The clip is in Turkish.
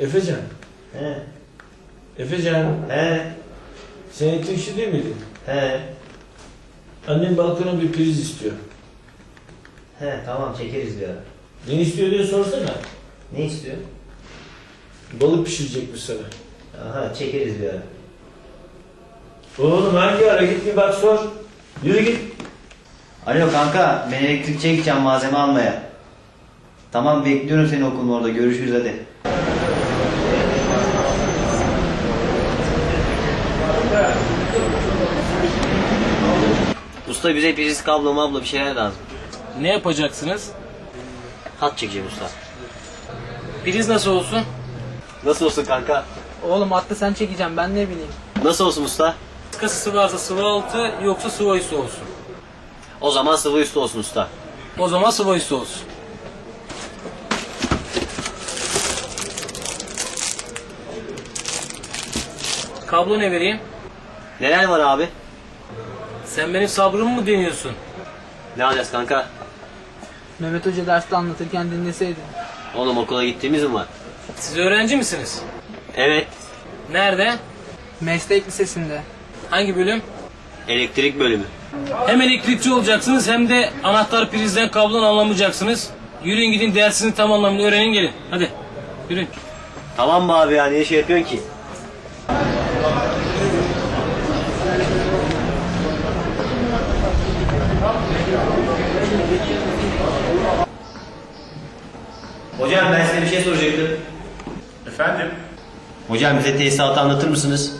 Efecan. He. Efecan. He. Sen elektrikçi değil miydin? He. Annem balkona bir priz istiyor. He tamam çekeriz bir ara. Ne istiyor diye sorsana. Ne istiyor? Balık pişirecekmiş sana. Aha çekeriz bir ara. Oğlum hangi ara git bir bak sor. Yürü git. Alo kanka ben elektrikçiye gideceğim malzeme almaya. Tamam bekliyorum seni okulun orada görüşürüz hadi. Usta bize priz kablo mablo bir şeyler lazım. Ne yapacaksınız? Hat çekeceğim usta. Priz nasıl olsun? Nasıl olsun kanka? Oğlum hatta sen çekeceğim ben ne bileyim. Nasıl olsun usta? Kısası varsa sıvı altı yoksa sıvı üstü olsun. O zaman sıvı üstü olsun usta. O zaman sıvı üstü olsun. Kablo ne vereyim? Neler var abi? Sen benim sabrımı mı deniyorsun? Ne alacağız kanka? Mehmet Hoca derste anlatırken dinleseydin. Oğlum okula gittiğimiz mi var? Siz öğrenci misiniz? Evet. Nerede? Meslek lisesinde. Hangi bölüm? Elektrik bölümü. Hem elektrikçi olacaksınız hem de anahtar prizden kablonu anlamayacaksınız. Yürüyün gidin dersini tam anlamıyla öğrenin gelin. Hadi yürüyün. Tamam mı abi ya niye şey yapıyorsun ki? Hocam ben size bir şey soracaktım. Efendim? Hocam bize tesisatı anlatır mısınız?